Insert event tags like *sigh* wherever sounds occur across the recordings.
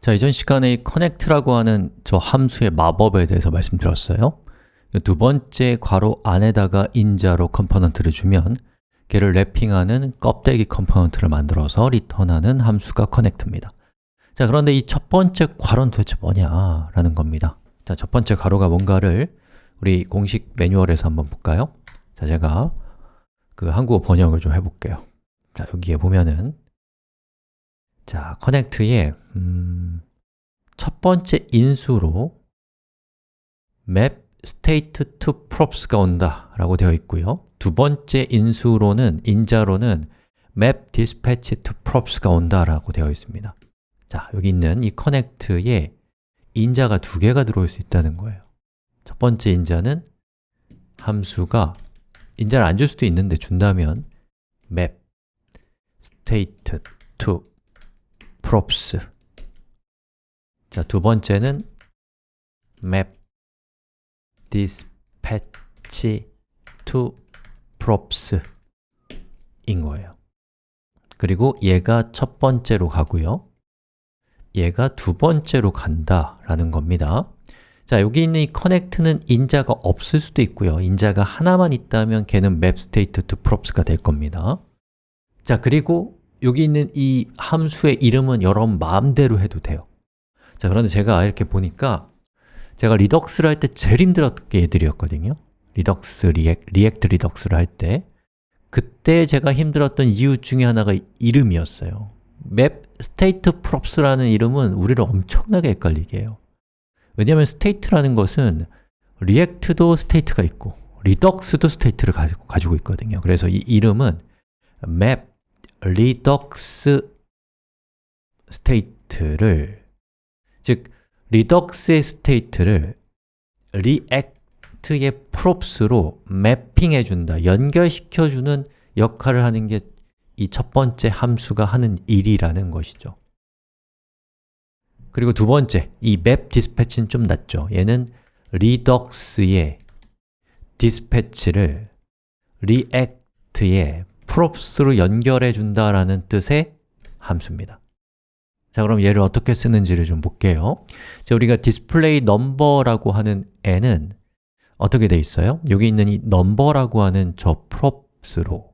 자, 이전 시간에 이 connect라고 하는 저 함수의 마법에 대해서 말씀드렸어요 두 번째 괄호 안에다가 인자로 component를 주면 걔를 wrapping하는 껍데기 component를 만들어서 return하는 함수가 connect입니다 자, 그런데 이 첫 번째 괄호는 도대체 뭐냐? 라는 겁니다 자, 첫 번째 괄호가 뭔가를 우리 공식 매뉴얼에서 한번 볼까요? 자, 제가 그 한국어 번역을 좀 해볼게요 자, 여기에 보면은 자, connect에 음, 첫 번째 인수로 map state to props가 온다 라고 되어 있고요. 두 번째 인수로는, 인자로는 map dispatch to props가 온다 라고 되어 있습니다. 자, 여기 있는 이 connect에 인자가 두 개가 들어올 수 있다는 거예요. 첫 번째 인자는 함수가 인자를 안 줄 수도 있는데 준다면 map state to props. 자, 두 번째는 map dispatch to props 인 거예요. 그리고 얘가 첫 번째로 가고요. 얘가 두 번째로 간다 라는 겁니다. 자, 여기 있는 이 connect는 인자가 없을 수도 있고요. 인자가 하나만 있다면 걔는 map state to props가 될 겁니다. 자, 그리고 여기 있는 이 함수의 이름은 여러분 마음대로 해도 돼요. 자, 그런데 제가 이렇게 보니까 제가 Redux를 할 때 제일 힘들었던 게 얘들이었거든요. Redux, 리액, React Redux를 할 때. 그때 제가 힘들었던 이유 중에 하나가 이름이었어요. map state props라는 이름은 우리를 엄청나게 헷갈리게 해요. 왜냐하면 state라는 것은 React도 state가 있고 Redux도 state를 가지고, 가지고 있거든요. 그래서 이 이름은 map redux state를 즉 Redux의 state를 React의 props로 mapping해 준다, 연결시켜 주는 역할을 하는 게 이 첫 번째 함수가 하는 일이라는 것이죠. 그리고 두 번째, 이 map dispatch는 좀 낫죠. 얘는 redux의 dispatch를 react의 props로 연결해 준다라는 뜻의 함수입니다 자, 그럼 얘를 어떻게 쓰는지를 좀 볼게요 자, 우리가 display number라고 하는 애는 어떻게 돼 있어요? 여기 있는 이 number라고 하는 저 props로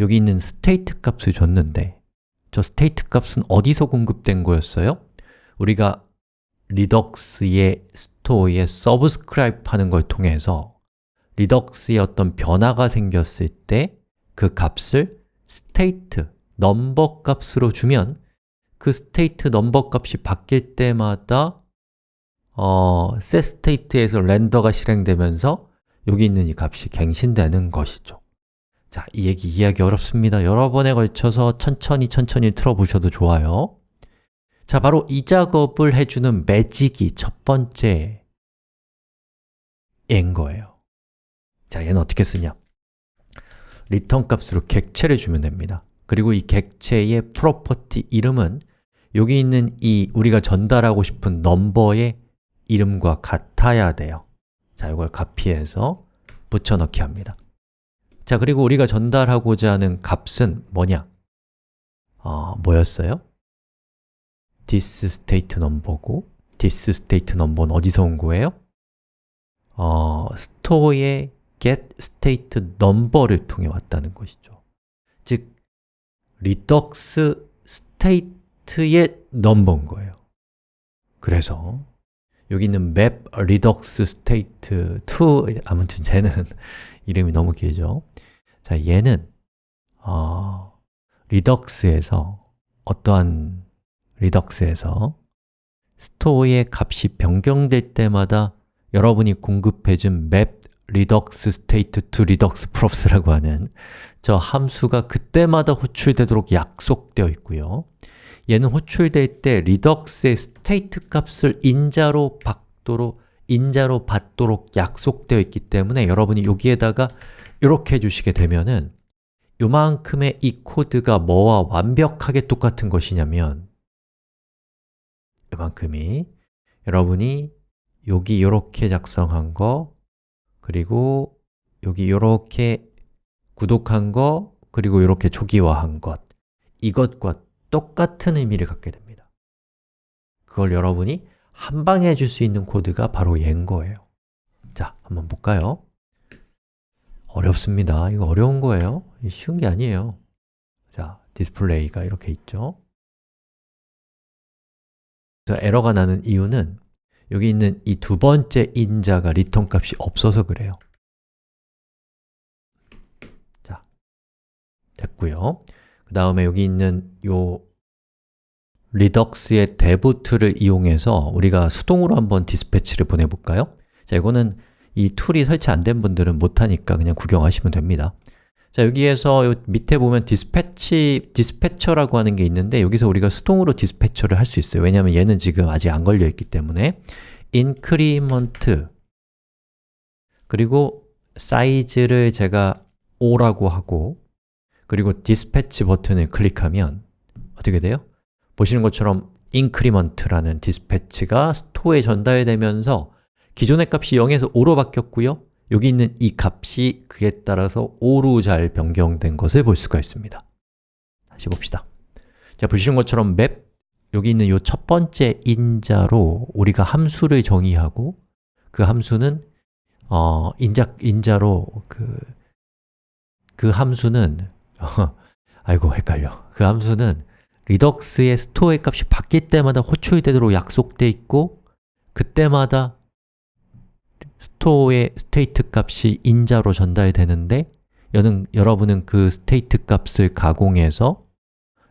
여기 있는 state 값을 줬는데 저 state 값은 어디서 공급된 거였어요? 우리가 리덕스의 스토어에 subscribe 하는 걸 통해서 리덕스에 어떤 변화가 생겼을 때 그 값을 state, number 값으로 주면 그 state number 값이 바뀔 때마다 어, setState에서 렌더가 실행되면서 여기 있는 이 값이 갱신되는 것이죠. 자, 이 얘기 이해하기 어렵습니다. 여러 번에 걸쳐서 천천히 천천히 들어보셔도 좋아요. 자, 바로 이 작업을 해주는 매직이 첫 번째 인 거예요. 자, 얘는 어떻게 쓰냐 return 값으로 객체를 주면 됩니다 그리고 이 객체의 property 이름은 여기 있는 이 우리가 전달하고 싶은 number의 이름과 같아야 돼요 자, 이걸 카피해서 붙여넣기 합니다 자, 그리고 우리가 전달하고자 하는 값은 뭐냐? 어, 뭐였어요? this state number고 this state number는 어디서 온 거예요? 어, 스토어의 get state number를 통해 왔다는 것이죠. 즉, redux state의 넘버인 거예요. 그래서 여기 있는 map redux state to 아무튼 쟤는 *laughs* 이름이 너무 길죠? 자, 얘는 어, Redux에서 어떠한 Redux에서 store의 값이 변경될 때마다 여러분이 공급해준 map redux state to redux props라고 하는 저 함수가 그때마다 호출되도록 약속되어 있고요. 얘는 호출될 때 redux의 state 값을 인자로 받도록 인자로 받도록 약속되어 있기 때문에 여러분이 여기에다가 이렇게 해주시게 되면은 요만큼의 이 코드가 뭐와 완벽하게 똑같은 것이냐면 요만큼이 여러분이 여기 이렇게 작성한 거 그리고 여기 이렇게 구독한 거 그리고 이렇게 초기화한 것 이것과 똑같은 의미를 갖게 됩니다 그걸 여러분이 한 방에 해줄 수 있는 코드가 바로 얘인 거예요 자, 한번 볼까요? 어렵습니다. 이거 어려운 거예요. 쉬운 게 아니에요. 자, 디스플레이가 이렇게 있죠. 에러가 나는 이유는 여기 있는 이 두 번째 인자가 리턴 값이 없어서 그래요. 자, 됐고요. 그 다음에 여기 있는 요 Redux의 devtool을 이용해서 우리가 수동으로 한번 dispatch를 보내볼까요? 자, 이거는 이 tool이 설치 안 된 분들은 못하니까 그냥 구경하시면 됩니다 자, 여기에서 요 밑에 보면 dispatch, dispatcher라고 하는 게 있는데 여기서 우리가 수동으로 dispatch를 할 수 있어요. 왜냐하면 얘는 지금 아직 안 걸려 있기 때문에. increment. 그리고 사이즈를 제가 5라고 하고 그리고 dispatch 버튼을 클릭하면 어떻게 돼요? 보시는 것처럼 increment라는 dispatch가 store에 전달되면서 기존의 값이 0에서 5로 바뀌었고요 여기 있는 이 값이 그에 따라서 5로 잘 변경된 것을 볼 수가 있습니다. 다시 봅시다. 자, 보시는 것처럼 map 여기 있는 이 첫 번째 인자로 우리가 함수를 정의하고 그 함수는 어, 인자, 인자로 그, 그 함수는 *laughs* 아이고 헷갈려. 그 함수는 Redux의 store의 값이 바뀔 때마다 호출되도록 약속돼 있고 그때마다 store의 state 값이 인자로 전달되는데 여는, 여러분은 그 state 값을 가공해서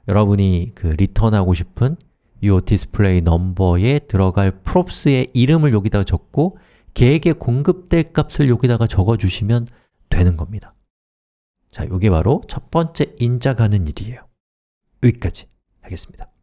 여러분이 그 리턴하고 싶은 이 디스플레이 넘버에 들어갈 props의 이름을 여기다가 적고 걔에게 공급될 값을 여기다가 적어주시면 되는 겁니다. 자, 이게 바로 첫 번째 인자 가는 일이에요. 여기까지 하겠습니다